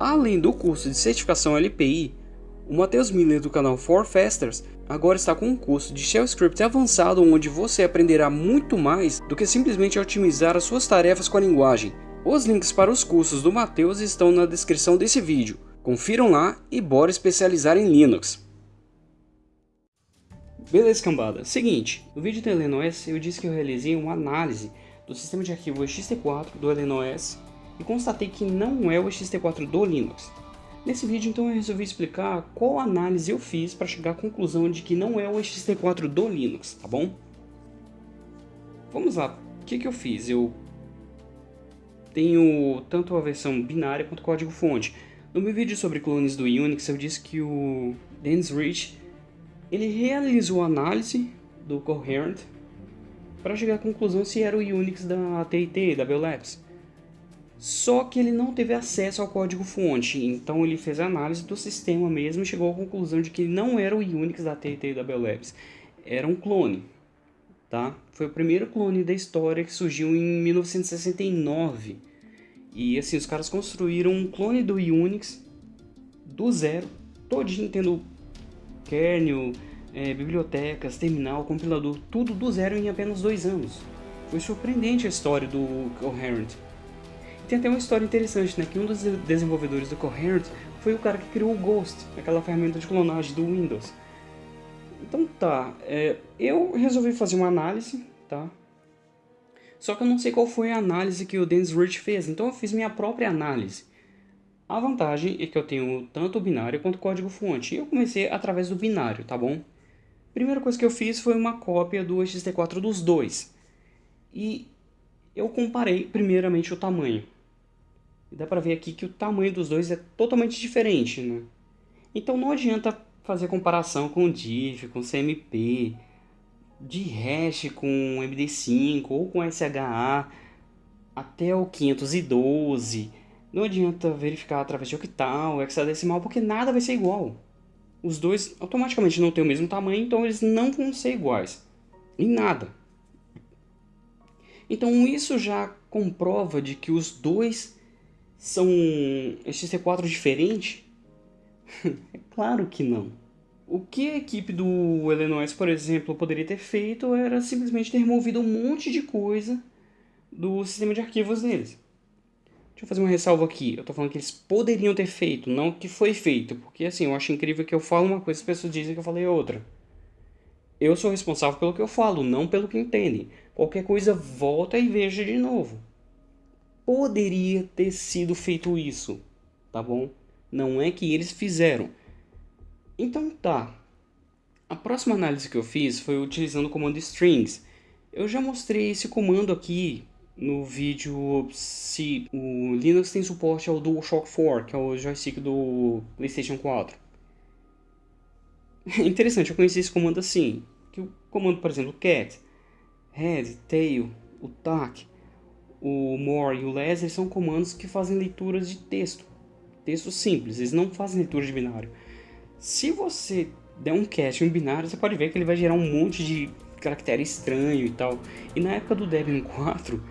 Além do curso de certificação LPI, o Matheus Miller do canal For Fasters agora está com um curso de Shell Script avançado onde você aprenderá muito mais do que simplesmente otimizar as suas tarefas com a linguagem. Os links para os cursos do Matheus estão na descrição desse vídeo. Confiram lá e bora especializar em Linux. Beleza cambada, seguinte, no vídeo do LNOS eu disse que eu realizei uma análise do sistema de arquivo ext4 do LNOS e constatei que não é o ext4 do Linux. Nesse vídeo então eu resolvi explicar qual análise eu fiz para chegar à conclusão de que não é o ext4 do Linux, tá bom? Vamos lá, o que, que eu fiz? Eu tenho tanto a versão binária quanto o código fonte. No meu vídeo sobre clones do Unix eu disse que o Dennis Rich ele realizou a análise do Coherent para chegar à conclusão se era o Unix da TIT, da Bell Labs. Só que ele não teve acesso ao código-fonte, então ele fez a análise do sistema mesmo e chegou à conclusão de que não era o Unix da TT da Bell Labs, era um clone. Tá? Foi o primeiro clone da história que surgiu em 1969. E assim, os caras construíram um clone do Unix do zero, todinho tendo kernel, é, bibliotecas, terminal, compilador, tudo do zero em apenas dois anos. Foi surpreendente a história do Coherent. Tem até uma história interessante, né? Que um dos desenvolvedores do Coherent foi o cara que criou o Ghost, aquela ferramenta de clonagem do Windows. Então tá, é, eu resolvi fazer uma análise, tá? Só que eu não sei qual foi a análise que o Dennis Rich fez, então eu fiz minha própria análise. A vantagem é que eu tenho tanto o binário quanto o código-fonte, e eu comecei através do binário, tá bom? Primeira coisa que eu fiz foi uma cópia do ext4 dos dois. E eu comparei primeiramente o tamanho. E dá pra ver aqui que o tamanho dos dois é totalmente diferente, né? Então não adianta fazer comparação com diff, com CMP, de hash com MD5 ou com SHA até o 512. Não adianta verificar através de octal, hexadecimal, porque nada vai ser igual. Os dois automaticamente não têm o mesmo tamanho, então eles não vão ser iguais. Em nada. Então isso já comprova de que os dois são XT4 diferentes? é claro que não. O que a equipe do Illinois, por exemplo, poderia ter feito era simplesmente ter removido um monte de coisa do sistema de arquivos deles. Deixa eu fazer uma ressalva aqui. Eu tô falando que eles poderiam ter feito, não que foi feito. Porque assim, eu acho incrível que eu falo uma coisa e as pessoas dizem que eu falei outra. Eu sou responsável pelo que eu falo, não pelo que entendem. Qualquer coisa, volta e veja de novo poderia ter sido feito isso, tá bom? Não é que eles fizeram. Então tá. A próxima análise que eu fiz foi utilizando o comando strings. Eu já mostrei esse comando aqui no vídeo se o Linux tem suporte ao DualShock 4, que é o joystick do PlayStation 4. É interessante, eu conheci esse comando assim. Que o comando, por exemplo, cat, head, tail, o tac, o more e o less são comandos que fazem leituras de texto. Texto simples, eles não fazem leitura de binário. Se você der um cast em um binário, você pode ver que ele vai gerar um monte de caractere estranho e tal. E na época do Debian 4,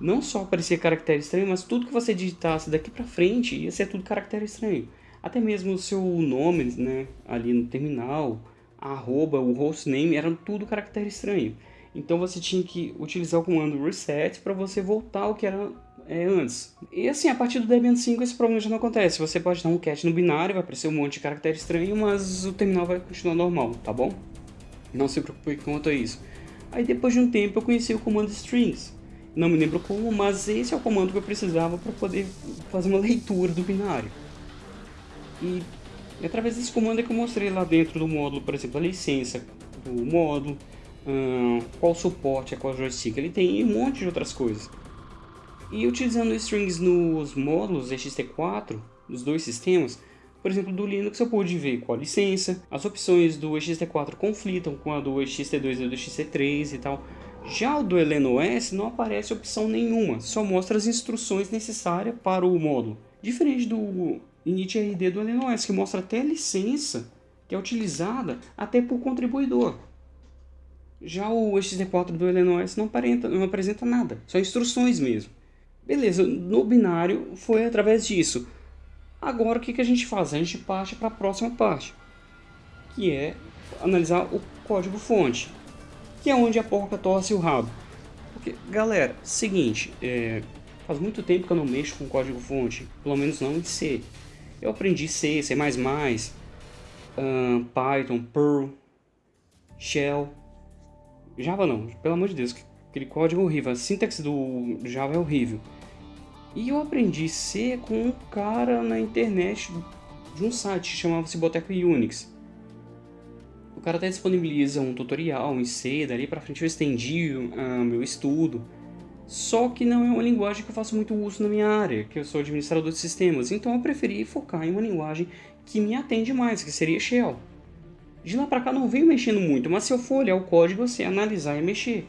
não só aparecia caractere estranho, mas tudo que você digitasse daqui pra frente ia ser tudo caractere estranho. Até mesmo o seu nome, né, ali no terminal, arroba, o hostname, eram tudo caractere estranho. Então você tinha que utilizar o comando reset para você voltar ao que era é, antes. E assim, a partir do Debian 5 esse problema já não acontece. Você pode dar um cat no binário, vai aparecer um monte de caractere estranho, mas o terminal vai continuar normal, tá bom? Não se preocupe quanto a isso. Aí depois de um tempo eu conheci o comando strings. Não me lembro como, mas esse é o comando que eu precisava para poder fazer uma leitura do binário. E através desse comando é que eu mostrei lá dentro do módulo, por exemplo, a licença do módulo, qual suporte é qual joystick ele tem e um monte de outras coisas. E utilizando strings nos módulos ext4, dos dois sistemas, por exemplo, do Linux eu pude ver qual licença, as opções do ext4 conflitam com a do ext2 e do ext3 e tal. Já o do LNOS não aparece opção nenhuma, só mostra as instruções necessárias para o módulo. Diferente do initRD do LNOS, que mostra até a licença que é utilizada até por contribuidor. Já o XT4 do Illinois não, aparenta, não apresenta nada, só instruções mesmo. Beleza, no binário foi através disso. Agora o que, que a gente faz? A gente parte para a próxima parte, que é analisar o código-fonte, que é onde a porca torce o rabo. Porque, galera, seguinte, é, faz muito tempo que eu não mexo com código-fonte, pelo menos não em C. Eu aprendi C, C++, um, Python, Perl, Shell, Java não, pelo amor de Deus, aquele código horrível, a sintaxe do Java é horrível. E eu aprendi C com um cara na internet de um site que chamava-se Boteco Unix. O cara até disponibiliza um tutorial em C, dali pra frente eu estendi uh, meu estudo. Só que não é uma linguagem que eu faço muito uso na minha área, que eu sou administrador de sistemas, então eu preferi focar em uma linguagem que me atende mais, que seria Shell. De lá pra cá não venho mexendo muito, mas se eu for olhar o código, eu sei analisar e mexer.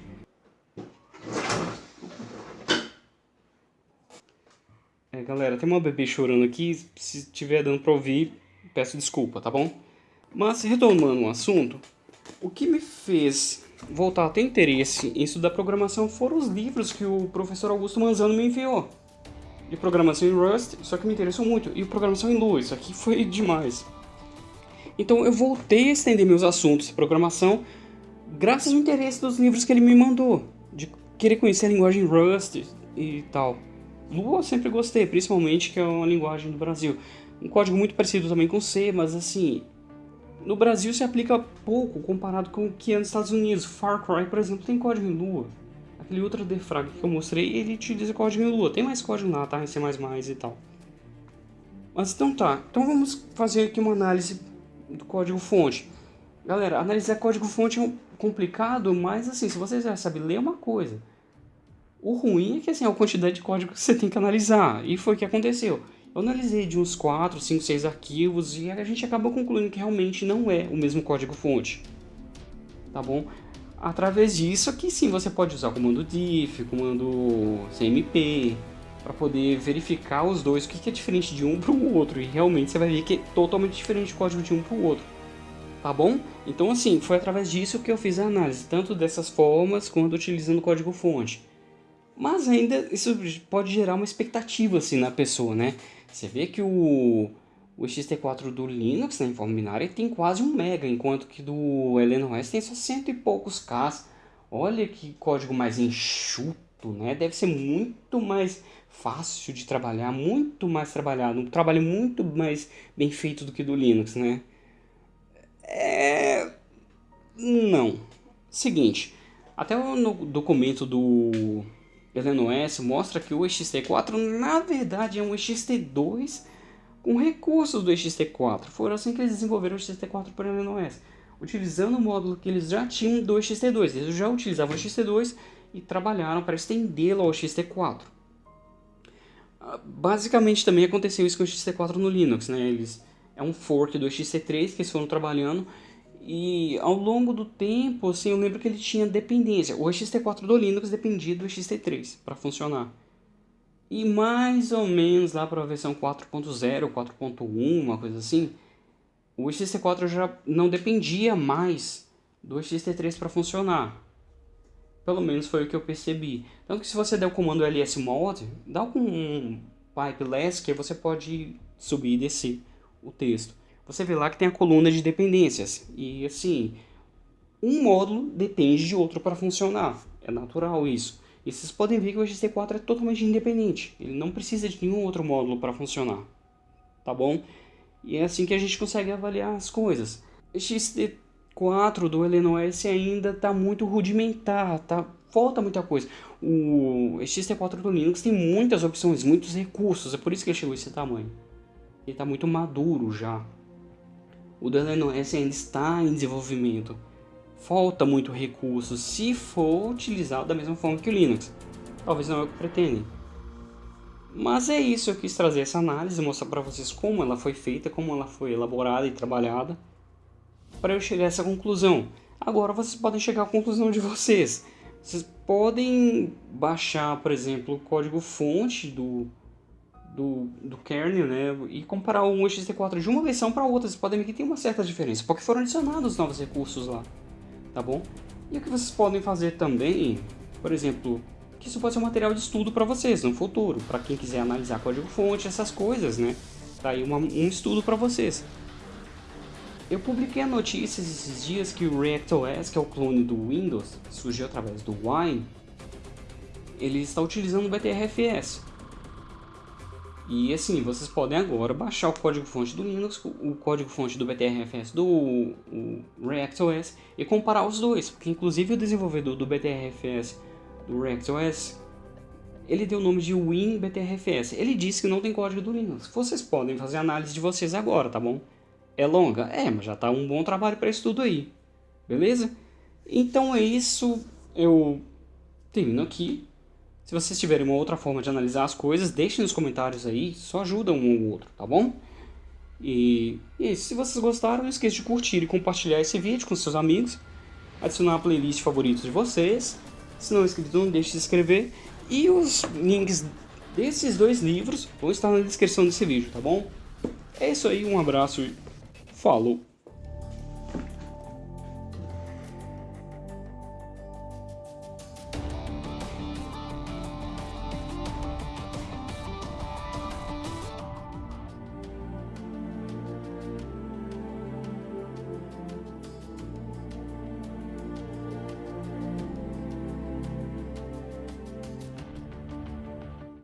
É, galera, tem uma bebê chorando aqui, se estiver dando pra ouvir, peço desculpa, tá bom? Mas, retomando o assunto, o que me fez voltar a ter interesse em estudar programação foram os livros que o professor Augusto Manzano me enviou. De programação em Rust, só que me interessou muito, e programação em Lua, isso aqui foi demais. Então eu voltei a estender meus assuntos de programação graças ao interesse dos livros que ele me mandou, de querer conhecer a linguagem Rust e tal. Lua eu sempre gostei, principalmente que é uma linguagem do Brasil. Um código muito parecido também com C, mas assim, no Brasil se aplica pouco comparado com o que é nos Estados Unidos. Far Cry, por exemplo, tem código em Lua. Aquele Ultra Defrag que eu mostrei, ele utiliza código em Lua. Tem mais código lá, tá? Em C++ e tal. Mas então tá. Então vamos fazer aqui uma análise do código fonte. Galera, analisar código fonte é complicado, mas assim, se você já sabe ler é uma coisa. O ruim é que assim, é a quantidade de código que você tem que analisar. E foi o que aconteceu. Eu analisei de uns 4, 5, 6 arquivos e a gente acabou concluindo que realmente não é o mesmo código fonte. Tá bom? Através disso aqui sim você pode usar comando diff, comando cmp, para poder verificar os dois, o que é diferente de um para o outro. E realmente você vai ver que é totalmente diferente o código de um para o outro. Tá bom? Então assim, foi através disso que eu fiz a análise, tanto dessas formas quanto utilizando o código fonte. Mas ainda isso pode gerar uma expectativa assim na pessoa, né? Você vê que o, o XT4 do Linux, né, em forma binária, tem quase um mega, enquanto que do LNOS tem só cento e poucos Ks. Olha que código mais enxuto, né? Deve ser muito mais fácil de trabalhar, muito mais trabalhado, um trabalho muito mais bem feito do que do Linux, né? É... Não. Seguinte, até no documento do LNOS mostra que o XT4 na verdade é um XT2 com recursos do XT4. Foram assim que eles desenvolveram o XT4 para o LNOS, utilizando o módulo que eles já tinham do XT2. Eles já utilizavam o XT2 e trabalharam para estendê-lo ao XT4. Ah, basicamente também aconteceu isso com o XT4 no Linux, né? Eles, é um fork do XT3 que eles foram trabalhando e ao longo do tempo, assim, eu lembro que ele tinha dependência. O XT4 do Linux dependia do XT3 para funcionar. E mais ou menos lá para a versão 4.0, 4.1, uma coisa assim, o XT4 já não dependia mais do XT3 para funcionar. Pelo menos foi o que eu percebi. Tanto que se você der o comando lsmod, dá um pipe less que você pode subir e descer o texto você vê lá que tem a coluna de dependências. E assim, um módulo depende de outro para funcionar. É natural isso. E vocês podem ver que o XT4 é totalmente independente. Ele não precisa de nenhum outro módulo para funcionar. Tá bom? E é assim que a gente consegue avaliar as coisas. O XT4 do LNOS ainda está muito rudimentar, tá? falta muita coisa. O XT4 do Linux tem muitas opções, muitos recursos, é por isso que ele chegou a esse tamanho. Ele está muito maduro já o DLNOS ainda está em desenvolvimento. Falta muito recurso se for utilizado da mesma forma que o Linux. Talvez não é o que pretendem. Mas é isso, eu quis trazer essa análise, mostrar para vocês como ela foi feita, como ela foi elaborada e trabalhada, para eu chegar a essa conclusão. Agora vocês podem chegar à conclusão de vocês. Vocês podem baixar, por exemplo, o código fonte do do, do kernel, né, e comparar um ext4 de uma versão para outra, vocês podem ver que tem uma certa diferença, porque foram adicionados novos recursos lá, tá bom? E o que vocês podem fazer também, por exemplo, que isso pode ser um material de estudo para vocês no futuro, para quem quiser analisar código-fonte, essas coisas, né? Tá aí uma, um estudo para vocês. Eu publiquei a notícia esses dias que o ReactOS, que é o clone do Windows, surgiu através do Wine, ele está utilizando o BTRFS. E assim, vocês podem agora baixar o código-fonte do Linux, o código-fonte do BTRFS do ReactOS e comparar os dois, porque inclusive o desenvolvedor do BTRFS do ReactOS, ele deu o nome de WinBTRFS. Ele disse que não tem código do Linux. Vocês podem fazer a análise de vocês agora, tá bom? É longa? É, mas já está um bom trabalho para isso tudo aí. Beleza? Então é isso. Eu termino aqui. Se vocês tiverem uma outra forma de analisar as coisas, deixem nos comentários aí. Só ajuda um ou outro, tá bom? E, e se vocês gostaram, não esqueça de curtir e compartilhar esse vídeo com seus amigos. Adicionar a playlist favoritos de vocês. Se não é inscrito, não deixe de se inscrever. E os links desses dois livros vão estar na descrição desse vídeo, tá bom? É isso aí, um abraço falou!